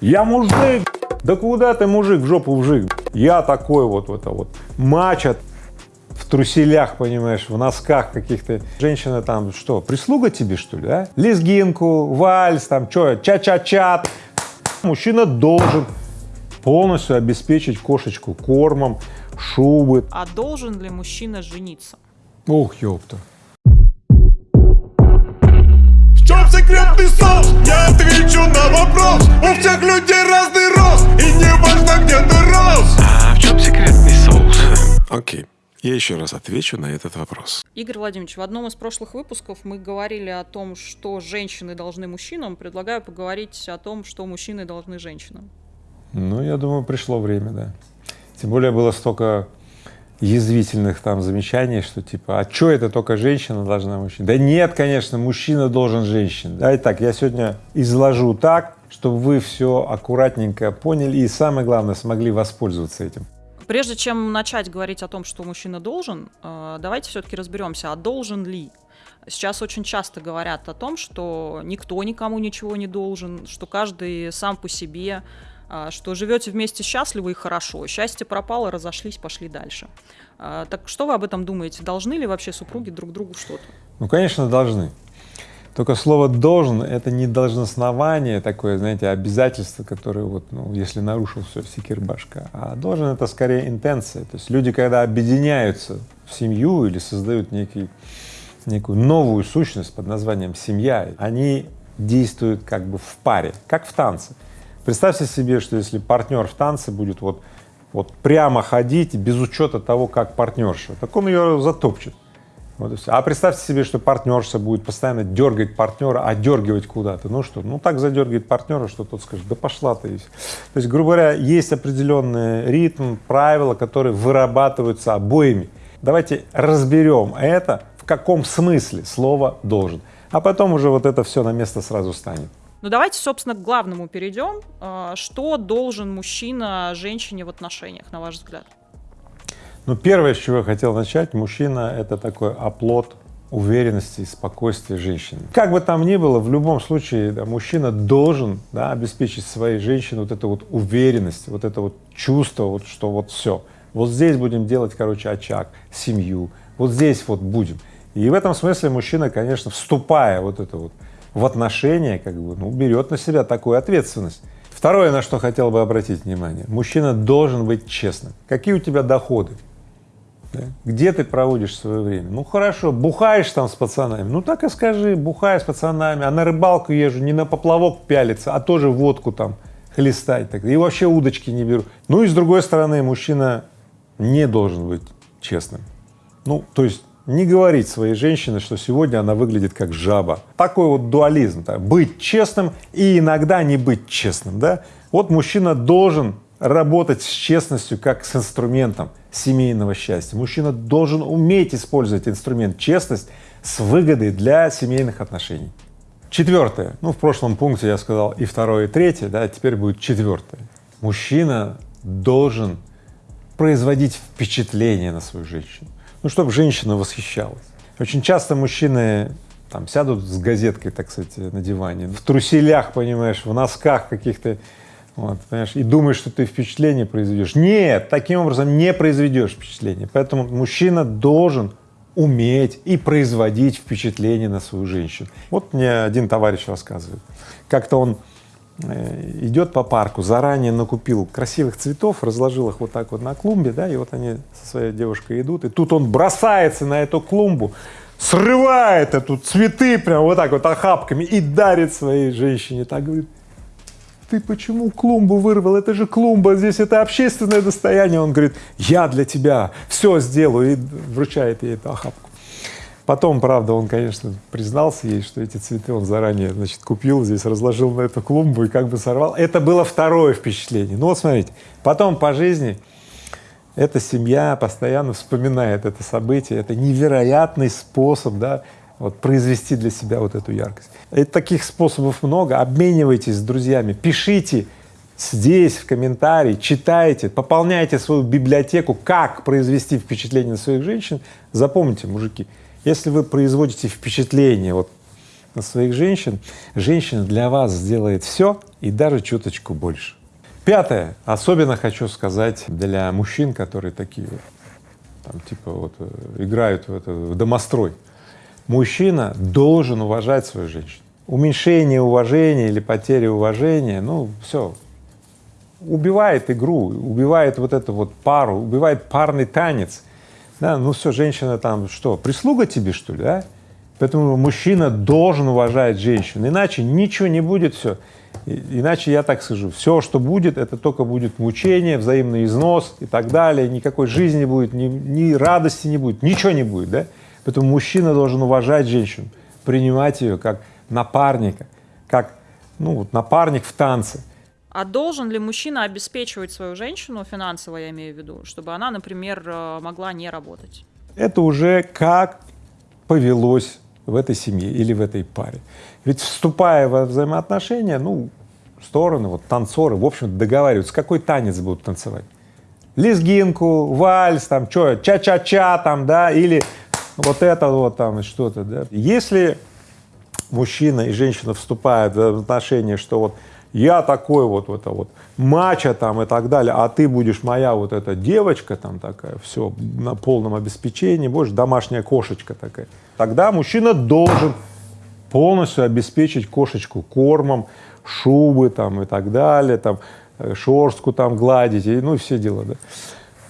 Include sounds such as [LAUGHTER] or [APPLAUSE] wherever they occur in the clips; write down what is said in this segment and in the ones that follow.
Я мужик! Да куда ты мужик, в жопу вжик? Я такой вот, вот это вот, мачат в труселях, понимаешь, в носках каких-то. Женщина там что, прислуга тебе, что ли, а? Лезгинку, вальс, там, что, ча-ча-чат. Мужчина должен полностью обеспечить кошечку кормом, шубы. А должен ли мужчина жениться? Ох, ёпта. Секретный соус? Я отвечу на вопрос У всех людей разный рост И не важно, где ты рос А в чем секретный соус? Окей, я еще раз отвечу на этот вопрос. Игорь Владимирович, в одном из прошлых выпусков мы говорили о том, что женщины должны мужчинам. Предлагаю поговорить о том, что мужчины должны женщинам. Ну, я думаю, пришло время, да. Тем более было столько язвительных там замечаний, что типа, а что это только женщина должна мужчина? Да нет, конечно, мужчина должен женщин. Да, итак, я сегодня изложу так, чтобы вы все аккуратненько поняли и самое главное смогли воспользоваться этим. Прежде чем начать говорить о том, что мужчина должен, э, давайте все-таки разберемся, а должен ли? Сейчас очень часто говорят о том, что никто никому ничего не должен, что каждый сам по себе, что живете вместе счастливо и хорошо, счастье пропало, разошлись, пошли дальше. А, Так что вы об этом думаете? Должны ли вообще супруги друг другу что-то? Ну, конечно, должны. Только слово «должен» — это не должностнование такое, знаете, обязательство, которое вот, ну, если нарушил, все, секирбашка, а должен — это скорее интенция. То есть люди, когда объединяются в семью или создают некий, некую новую сущность под названием семья, они действуют как бы в паре, как в танце. Представьте себе, что если партнер в танце будет вот, вот прямо ходить без учета того, как партнерша, так он ее затопчет. Вот. А представьте себе, что партнерша будет постоянно дергать партнера, отдергивать куда-то. Ну что, ну так задергивает партнера, что тот скажет, да пошла ты. То есть, грубо говоря, есть определенный ритм, правила, которые вырабатываются обоими. Давайте разберем это, в каком смысле слово «должен», а потом уже вот это все на место сразу станет. Ну давайте, собственно, к главному перейдем. А, Что должен мужчина женщине в отношениях, на ваш взгляд? Ну, первое, с чего я хотел начать, мужчина — это такой оплот уверенности и спокойствия женщины. Как бы там ни было, в любом случае да, мужчина должен да, обеспечить своей женщине вот эту вот уверенность, вот это вот чувство, вот, что вот все. Вот здесь будем делать, короче, очаг, семью, вот здесь вот будем. И в этом смысле мужчина, конечно, вступая вот это вот в отношения, как бы, ну, берет на себя такую ответственность. Второе, на что хотел бы обратить внимание, мужчина должен быть честным. Какие у тебя доходы? Да? Где ты проводишь свое время? Ну хорошо, бухаешь там с пацанами, ну так и скажи, бухаю с пацанами, а на рыбалку езжу, не на поплавок пялиться, а тоже водку там хлестать, так, и вообще удочки не беру. Ну и с другой стороны, мужчина не должен быть честным. Ну, то есть не говорить своей женщине, что сегодня она выглядит как жаба. Такой вот дуализм, да? быть честным и иногда не быть честным, да? Вот мужчина должен работать с честностью как с инструментом семейного счастья. Мужчина должен уметь использовать инструмент честность с выгодой для семейных отношений. Четвертое, ну в прошлом пункте я сказал и второе, и третье, да, теперь будет четвертое. Мужчина должен производить впечатление на свою женщину, ну чтобы женщина восхищалась. Очень часто мужчины там сядут с газеткой, так сказать, на диване, в труселях, понимаешь, в носках каких-то, вот, понимаешь, и думаешь, что ты впечатление произведешь. Нет, таким образом не произведешь впечатление. Поэтому мужчина должен уметь и производить впечатление на свою женщину. Вот мне один товарищ рассказывает, как-то он идет по парку, заранее накупил красивых цветов, разложил их вот так вот на клумбе, да, и вот они со своей девушкой идут, и тут он бросается на эту клумбу, срывает эту цветы прям вот так вот охапками и дарит своей женщине, так говорит, ты почему клумбу вырвал? Это же клумба, здесь это общественное достояние. Он говорит, я для тебя все сделаю и вручает ей эту охапку. Потом, правда, он, конечно, признался ей, что эти цветы он заранее, значит, купил, здесь разложил на эту клумбу и как бы сорвал. Это было второе впечатление. Ну вот смотрите, потом по жизни эта семья постоянно вспоминает это событие, это невероятный способ, да, вот произвести для себя вот эту яркость. И таких способов много, обменивайтесь с друзьями, пишите здесь в комментарии, читайте, пополняйте свою библиотеку, как произвести впечатление на своих женщин. Запомните, мужики, если вы производите впечатление вот на своих женщин, женщина для вас сделает все, и даже чуточку больше. Пятое. Особенно хочу сказать для мужчин, которые такие там типа вот э, играют в, это, в домострой. Мужчина должен уважать свою женщину. Уменьшение уважения или потеря уважения, ну все, убивает игру, убивает вот эту вот пару, убивает парный танец. Да, ну все, женщина там что, прислуга тебе что ли, да? Поэтому мужчина должен уважать женщину, иначе ничего не будет, все. Иначе я так скажу, все, что будет, это только будет мучение, взаимный износ и так далее, никакой жизни не будет, ни, ни радости не будет, ничего не будет, да? Поэтому мужчина должен уважать женщину, принимать ее как напарника, как, ну, вот напарник в танце. А должен ли мужчина обеспечивать свою женщину финансово, я имею в виду, чтобы она, например, э, могла не работать? Это уже как повелось в этой семье или в этой паре. Ведь вступая во взаимоотношения, ну, стороны, вот танцоры, в общем договариваются, какой танец будут танцевать. Лезгинку, вальс, там, что, ча-ча-ча, там, да, или вот это вот там, что-то, да. Если мужчина и женщина вступают в отношения, что вот я такой вот, вот это вот мача там и так далее, а ты будешь моя вот эта девочка там такая, все, на полном обеспечении, будешь домашняя кошечка такая, тогда мужчина должен полностью обеспечить кошечку кормом, шубы там и так далее, там э, шорстку там гладить, и, ну, все дела, да.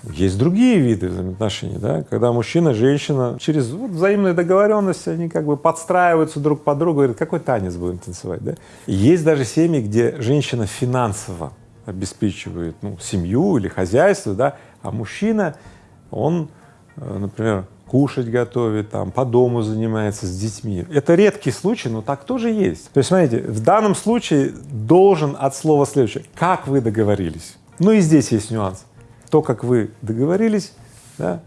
Есть другие виды взаимоотношений, да, когда мужчина, женщина через вот, взаимные договоренности, они как бы подстраиваются друг под друга, говорят, какой танец будем танцевать, да. Есть даже семьи, где женщина финансово обеспечивает, ну, семью или хозяйство, да, а мужчина, он, э, например, кушать готовит, там, по дому занимается с детьми. Это редкий случай, но так тоже есть. То есть, смотрите, в данном случае должен от слова следующее, как вы договорились. Ну и здесь есть нюанс то, как вы договорились, да,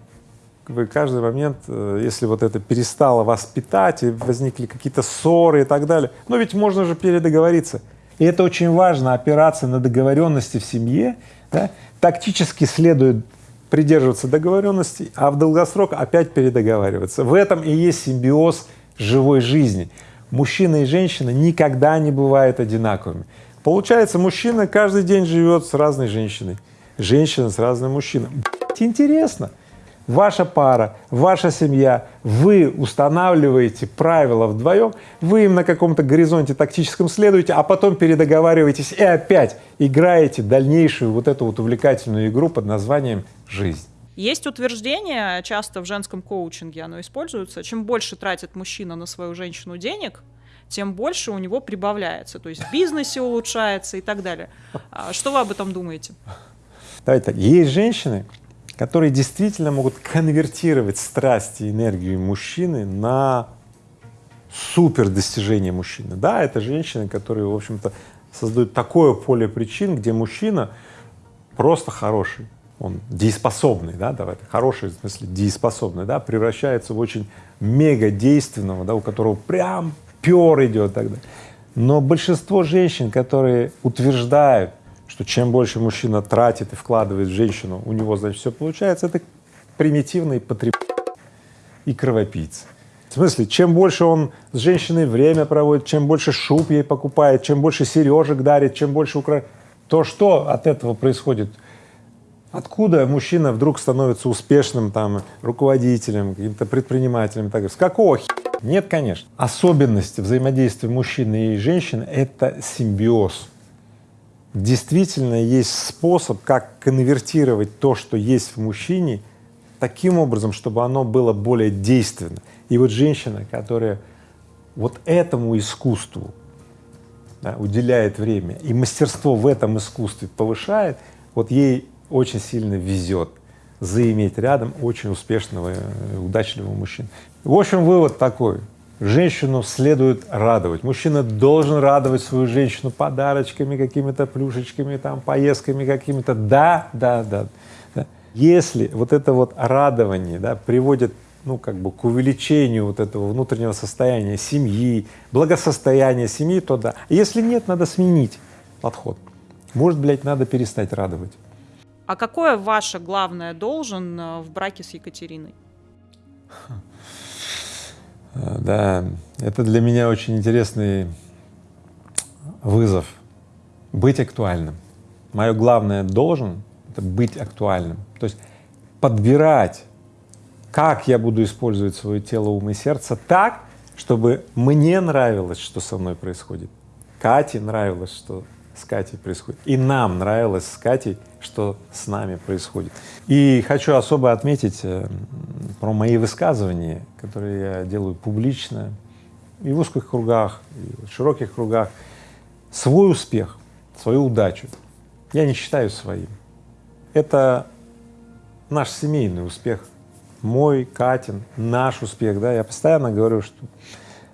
вы каждый момент, э, если вот это перестало вас питать, и возникли какие-то ссоры и так далее, но ведь можно же передоговориться. И это очень важно, опираться на договоренности в семье, да, тактически следует придерживаться договоренностей, а в долгосрок опять передоговариваться. В этом и есть симбиоз живой жизни. Мужчина и женщина никогда не бывают одинаковыми. Получается, мужчина каждый день живет с разной женщиной, женщина с разным мужчиной. Интересно. Ваша пара, ваша семья, вы устанавливаете правила вдвоем, вы им на каком-то горизонте тактическом следуете, а потом передоговариваетесь и опять играете дальнейшую вот эту вот увлекательную игру под названием «Жизнь». Есть утверждение, часто в женском коучинге оно используется, чем больше тратит мужчина на свою женщину денег, тем больше у него прибавляется, то есть в бизнесе улучшается и так далее. А что вы об этом думаете? Давайте так, есть женщины, которые действительно могут конвертировать страсти и энергию мужчины на супер достижение мужчины. Да, это женщины, которые, в общем-то, создают такое поле причин, где мужчина просто хороший, он дееспособный, да, давай, хороший в смысле дееспособный, да, превращается в очень мега действенного, да, у которого прям пер идет тогда. Но большинство женщин, которые утверждают, что чем больше мужчина тратит и вкладывает в женщину, у него, значит, все получается, это примитивный потреб и кровопийца. В смысле, чем больше он с женщиной время проводит, чем больше шуб ей покупает, чем больше сережек дарит, чем больше укра... то что от этого происходит? Откуда мужчина вдруг становится успешным там руководителем, каким-то предпринимателем? Так, с какого хи? Нет, конечно. Особенность взаимодействия мужчины и женщины — это симбиоз действительно есть способ, как конвертировать то, что есть в мужчине, таким образом, чтобы оно было более действенно. И вот женщина, которая вот этому искусству да, уделяет время и мастерство в этом искусстве повышает, вот ей очень сильно везет заиметь рядом очень успешного, удачливого мужчину. В общем, вывод такой женщину следует радовать. Мужчина должен радовать свою женщину подарочками, какими-то плюшечками, там, поездками какими-то. Да, да, да, да. Если вот это вот радование да, приводит ну, как бы к увеличению вот этого внутреннего состояния семьи, благосостояния семьи, то да. Если нет, надо сменить подход. Может, блядь, надо перестать радовать. А какое ваше главное должен э, в браке с Екатериной? Да, это для меня очень интересный вызов. быть актуальным. Мое главное должен — это быть актуальным. То есть подбирать, как я буду использовать свое тело, ум и сердце так, чтобы мне нравилось, что со мной происходит, Кате нравилось, что с Катей происходит, и нам нравилось с Катей, что с нами происходит. И хочу особо отметить э, про мои высказывания, которые я делаю публично, и в узких кругах, и в широких кругах. Свой успех, свою удачу я не считаю своим. Это наш семейный успех, мой, Катин, наш успех, да, я постоянно говорю, что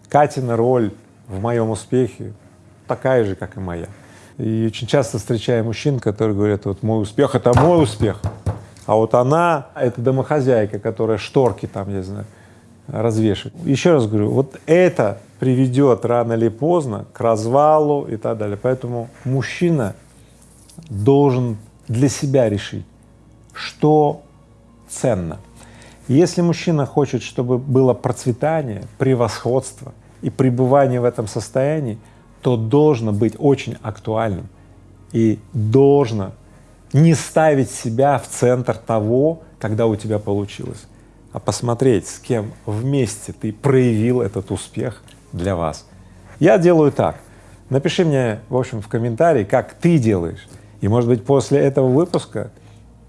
Катина роль в моем успехе такая же, как и моя. И очень часто встречаю мужчин, которые говорят, вот мой успех — это мой успех, а вот она — это домохозяйка, которая шторки там, я знаю, развешивает. Еще раз говорю, вот это приведет рано или поздно к развалу и так далее. Поэтому мужчина должен для себя решить, что ценно. Если мужчина хочет, чтобы было процветание, превосходство и пребывание в этом состоянии, то должно быть очень актуальным и должно не ставить себя в центр того, когда у тебя получилось, а посмотреть, с кем вместе ты проявил этот успех для вас. Я делаю так. Напиши мне, в общем, в комментарии, как ты делаешь. И, может быть, после этого выпуска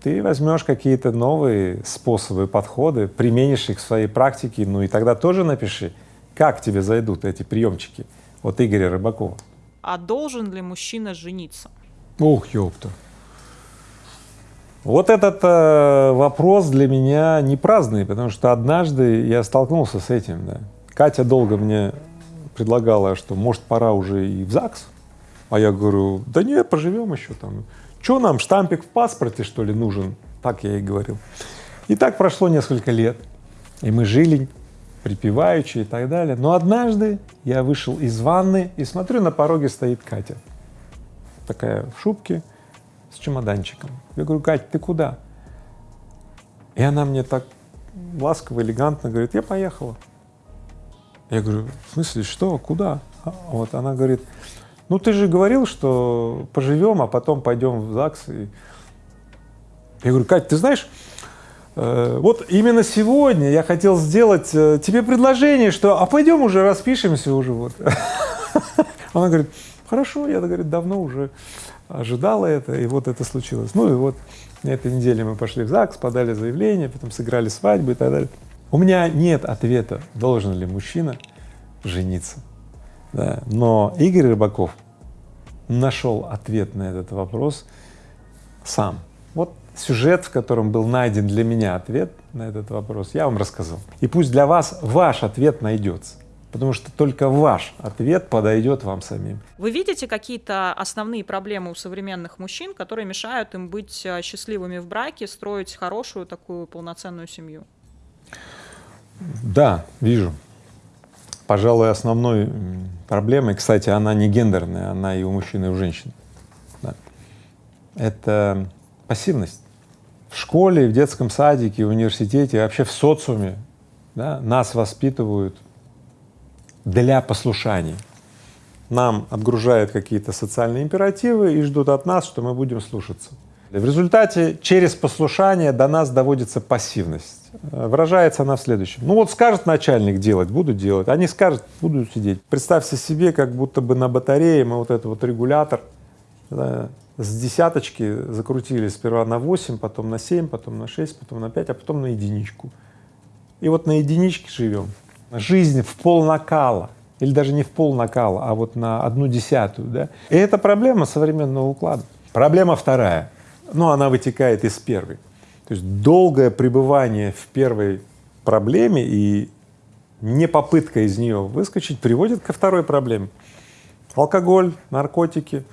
ты возьмешь какие-то новые способы, подходы, применишь их в своей практике, ну и тогда тоже напиши, как тебе зайдут эти приемчики от Игоря Рыбакова. А должен ли мужчина жениться? Ух, ёпта. Вот этот э, вопрос для меня не праздный, потому что однажды я столкнулся с этим, да. Катя долго мне предлагала, что может пора уже и в ЗАГС, а я говорю, да нет, поживем еще там. Что нам, штампик в паспорте, что ли, нужен? Так я ей говорил. И так прошло несколько лет, и мы жили припеваючи и так далее. Но однажды я вышел из ванны и смотрю, на пороге стоит Катя, такая в шубке с чемоданчиком. Я говорю, Катя, ты куда? И она мне так ласково, элегантно говорит, я поехала. Я говорю, в смысле, что, куда? А вот она говорит, ну ты же говорил, что поживем, а потом пойдем в ЗАГС. И... Я говорю, Катя, ты знаешь, вот именно сегодня я хотел сделать э, тебе предложение, что а пойдем уже распишемся уже вот. [LAUGHS] Она говорит, хорошо, я, говорит, давно уже ожидала это, и вот это случилось. Ну и вот на этой неделе мы пошли в ЗАГС, подали заявление, потом сыграли свадьбу и так далее. У меня нет ответа, должен ли мужчина жениться. Да. Но Игорь Рыбаков нашел ответ на этот вопрос сам. Вот сюжет, в котором был найден для меня ответ на этот вопрос, я вам рассказал. И пусть для вас ваш ответ найдется, потому что только ваш ответ подойдет вам самим. Вы видите какие-то основные проблемы у современных мужчин, которые мешают им быть э, счастливыми в браке, строить хорошую такую полноценную семью? Да, вижу. Пожалуй, основной проблемой, кстати, она не гендерная, она и у мужчин, и у женщин. Да. Это пассивность. В школе, в детском садике, в университете, вообще в социуме да, нас воспитывают для послушания. Нам отгружают какие-то социальные императивы и ждут от нас, что мы будем слушаться. В результате через послушание до нас доводится пассивность. Выражается она в следующем. Ну вот скажет начальник делать, буду делать, а не скажет, буду сидеть. Представьте себе, как будто бы на батарее мы вот этот вот регулятор с десяточки закрутили сперва на 8, потом на 7, потом на 6, потом на 5, а потом на единичку. И вот на единичке живем. Жизнь в пол накала, или даже не в пол накала, а вот на одну десятую. Да? И это проблема современного уклада. Проблема вторая но она вытекает из первой. То есть долгое пребывание в первой проблеме и не попытка из нее выскочить приводит ко второй проблеме. Алкоголь, наркотики,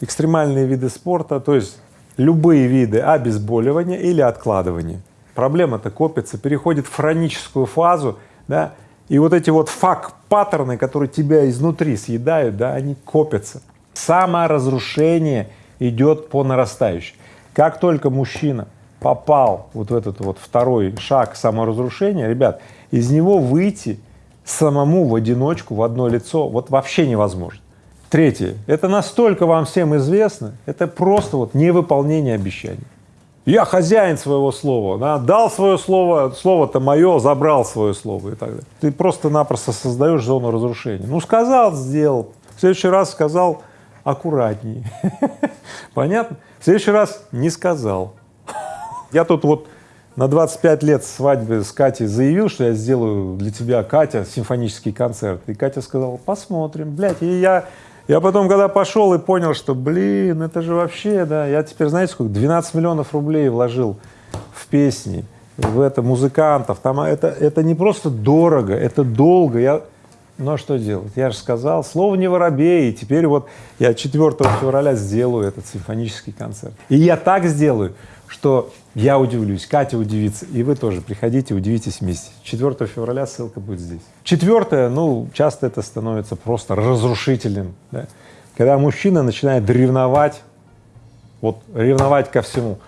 экстремальные виды спорта, то есть любые виды обезболивания или откладывания. Проблема-то копится, переходит в хроническую фазу, да, и вот эти вот fuck-паттерны, которые тебя изнутри съедают, да, они копятся. Саморазрушение идет по нарастающей. Как только мужчина попал вот в этот вот второй шаг саморазрушения, ребят, из него выйти самому в одиночку, в одно лицо, вот вообще невозможно. Третье. Это настолько вам всем известно, это просто вот невыполнение обещаний. Я хозяин своего слова, да, дал свое слово, слово-то мое, забрал свое слово и так далее. Ты просто-напросто создаешь зону разрушения. Ну, сказал, сделал. В следующий раз сказал аккуратнее. [LAUGHS] Понятно? В следующий раз не сказал. Я тут вот на 25 лет свадьбы с Катей заявил, что я сделаю для тебя, Катя, симфонический концерт. И Катя сказала, посмотрим, блядь. И я я потом, когда пошел и понял, что, блин, это же вообще, да, я теперь, знаете, сколько, 12 миллионов рублей вложил в песни, в это, музыкантов, там это, это не просто дорого, это долго, я, а что делать, я же сказал, слово не воробей, и теперь вот я 4 февраля сделаю этот симфонический концерт, и я так сделаю, что я удивлюсь, Катя удивится, и вы тоже приходите, удивитесь вместе. 4 февраля ссылка будет здесь. Четвертое, ну, часто это становится просто разрушительным, да? когда мужчина начинает ревновать, вот ревновать ко всему.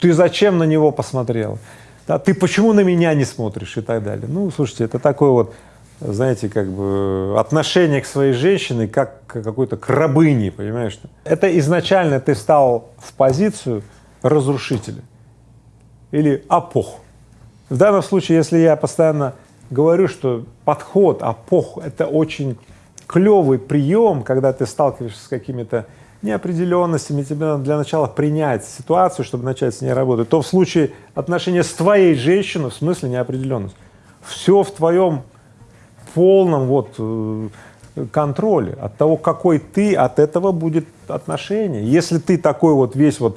Ты зачем на него посмотрел? Да, ты почему на меня не смотришь и так далее. Ну, слушайте, это такое вот, знаете, как бы отношение к своей женщине как к какой-то к рабыне, понимаешь? Это изначально ты стал в позицию разрушителя или апох. В данном случае, если я постоянно говорю, что подход апох — это очень клевый прием, когда ты сталкиваешься с какими-то неопределенностями, тебе надо для начала принять ситуацию, чтобы начать с ней работать, то в случае отношения с твоей женщиной, в смысле неопределенность, все в твоем полном вот э, контроле от того, какой ты, от этого будет отношение. Если ты такой вот весь вот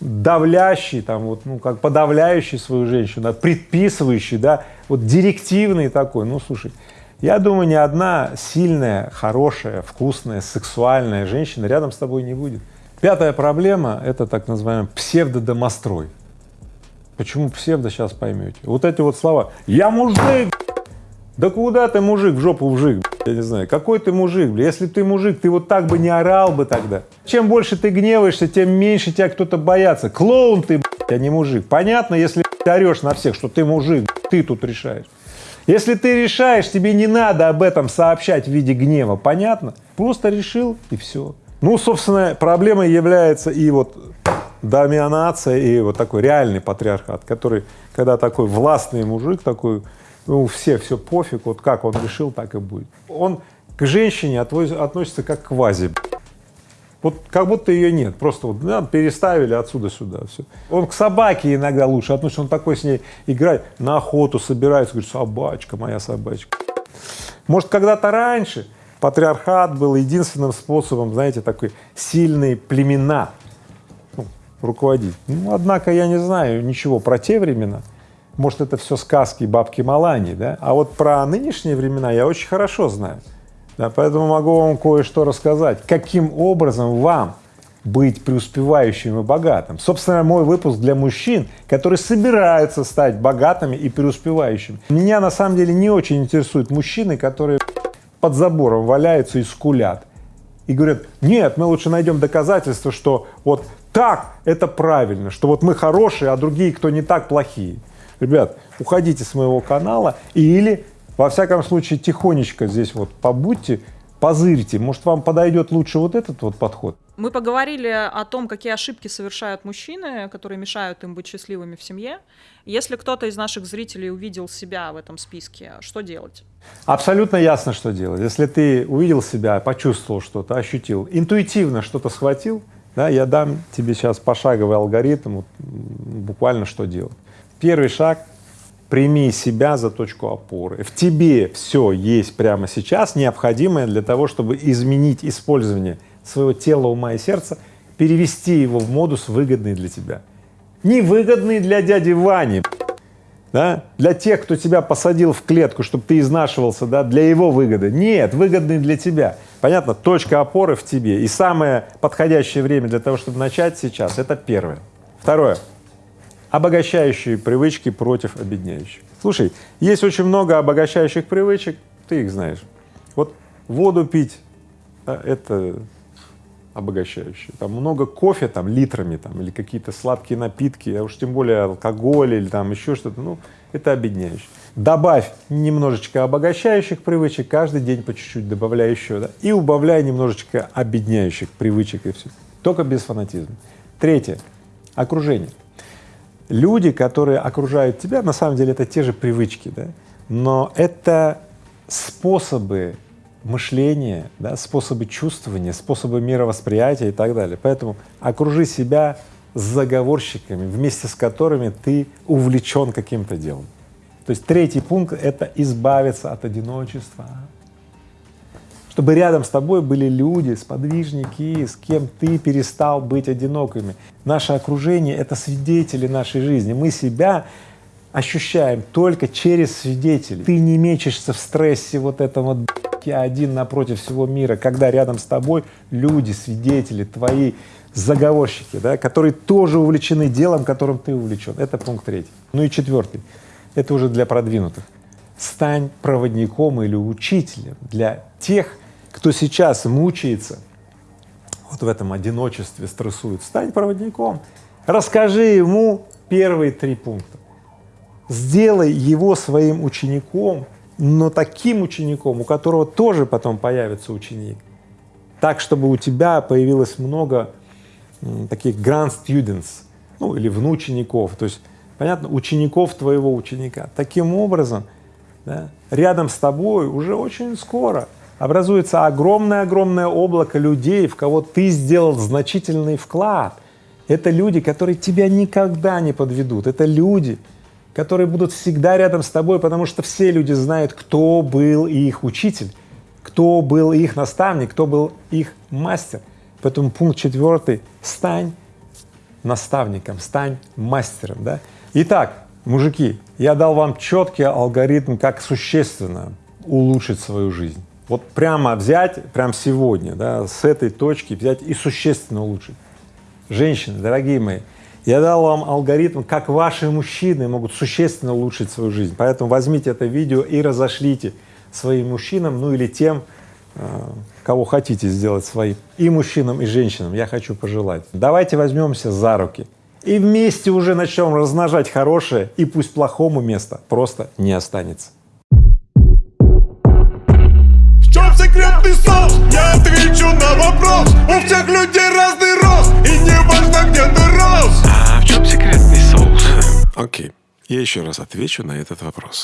давлящий, там вот, ну, как подавляющий свою женщину, предписывающий, да, вот директивный такой, ну, слушай, я думаю, ни одна сильная, хорошая, вкусная, сексуальная женщина рядом с тобой не будет. Пятая проблема — это так называемый псевдодомострой. Почему псевдо, сейчас поймете. Вот эти вот слова «я мужик», да куда ты мужик, в жопу вжик, я не знаю, какой ты мужик, бля, если ты мужик, ты вот так бы не орал бы тогда. Чем больше ты гневаешься, тем меньше тебя кто-то боятся. Клоун ты, блядь, а не мужик. Понятно, если ты орешь на всех, что ты мужик, ты тут решаешь. Если ты решаешь, тебе не надо об этом сообщать в виде гнева, понятно? Просто решил и все. Ну, собственно, проблемой является и вот доминация, и вот такой реальный патриархат, который, когда такой властный мужик, такой ну, все, все пофиг, вот как он решил, так и будет. Он к женщине относится как к вазе. Вот как будто ее нет, просто вот да, переставили отсюда сюда, все. Он к собаке иногда лучше относится, он такой с ней играет, на охоту собирается, говорит, собачка, моя собачка. Может, когда-то раньше патриархат был единственным способом, знаете, такой сильные племена ну, руководить. Ну, однако я не знаю ничего про те времена, может, это все сказки бабки Малани, да? А вот про нынешние времена я очень хорошо знаю. Да, поэтому могу вам кое-что рассказать, каким образом вам быть преуспевающим и богатым. Собственно, мой выпуск для мужчин, которые собираются стать богатыми и преуспевающими. Меня на самом деле не очень интересуют мужчины, которые под забором валяются и скулят. И говорят, нет, мы лучше найдем доказательства, что вот так это правильно, что вот мы хорошие, а другие, кто не так, плохие ребят, уходите с моего канала или, во всяком случае, тихонечко здесь вот побудьте, позырьте, может, вам подойдет лучше вот этот вот подход. Мы поговорили о том, какие ошибки совершают мужчины, которые мешают им быть счастливыми в семье. Если кто-то из наших зрителей увидел себя в этом списке, что делать? Абсолютно ясно, что делать. Если ты увидел себя, почувствовал что-то, ощутил, интуитивно что-то схватил, да, я дам тебе сейчас пошаговый алгоритм, вот, буквально что делать. Первый шаг — прими себя за точку опоры. В тебе все есть прямо сейчас, необходимое для того, чтобы изменить использование своего тела, ума и сердца, перевести его в модус выгодный для тебя. Невыгодный для дяди Вани, да? для тех, кто тебя посадил в клетку, чтобы ты изнашивался, да, для его выгоды. Нет, выгодный для тебя. Понятно? Точка опоры в тебе. И самое подходящее время для того, чтобы начать сейчас, это первое. Второе обогащающие привычки против обедняющих. Слушай, есть очень много обогащающих привычек, ты их знаешь. Вот воду пить — это обогащающие. Там много кофе, там литрами, там, или какие-то сладкие напитки, а уж тем более алкоголь или там еще что-то, ну, это объединяющее. Добавь немножечко обогащающих привычек, каждый день по чуть-чуть добавляй еще, да, и убавляй немножечко объединяющих привычек и все. Только без фанатизма. Третье. Окружение. Люди, которые окружают тебя, на самом деле это те же привычки, да, но это способы мышления, да, способы чувствования, способы мировосприятия и так далее. Поэтому окружи себя заговорщиками, вместе с которыми ты увлечен каким-то делом. То есть третий пункт — это избавиться от одиночества, чтобы рядом с тобой были люди, сподвижники, с кем ты перестал быть одинокими. Наше окружение — это свидетели нашей жизни. Мы себя ощущаем только через свидетелей. Ты не мечешься в стрессе вот этом вот я один напротив всего мира, когда рядом с тобой люди, свидетели, твои заговорщики, да, которые тоже увлечены делом, которым ты увлечен. Это пункт третий. Ну и четвертый, это уже для продвинутых. Стань проводником или учителем для тех, кто сейчас мучается, вот в этом одиночестве стрессует. Стань проводником, расскажи ему первые три пункта. Сделай его своим учеником, но таким учеником, у которого тоже потом появится ученик, так, чтобы у тебя появилось много таких grand students, ну или внучеников, то есть, понятно, учеников твоего ученика. Таким образом, да, рядом с тобой уже очень скоро образуется огромное-огромное облако людей, в кого ты сделал значительный вклад. Это люди, которые тебя никогда не подведут, это люди, которые будут всегда рядом с тобой, потому что все люди знают, кто был их учитель, кто был их наставник, кто был их мастер. Поэтому пункт четвертый — стань наставником, стань мастером. Да? Итак, мужики, я дал вам четкий алгоритм, как существенно улучшить свою жизнь. Вот прямо взять, прямо сегодня, да, с этой точки взять и существенно улучшить. Женщины, дорогие мои, я дал вам алгоритм, как ваши мужчины могут существенно улучшить свою жизнь. Поэтому возьмите это видео и разошлите своим мужчинам, ну или тем, э, кого хотите сделать своим, и мужчинам, и женщинам, я хочу пожелать. Давайте возьмемся за руки и вместе уже начнем размножать хорошее, и пусть плохому места просто не останется. Секретный соус? Я отвечу на вопрос У всех людей разный рост И не важно, где ты рос А в чем секретный соус? Окей, я еще раз отвечу на этот вопрос.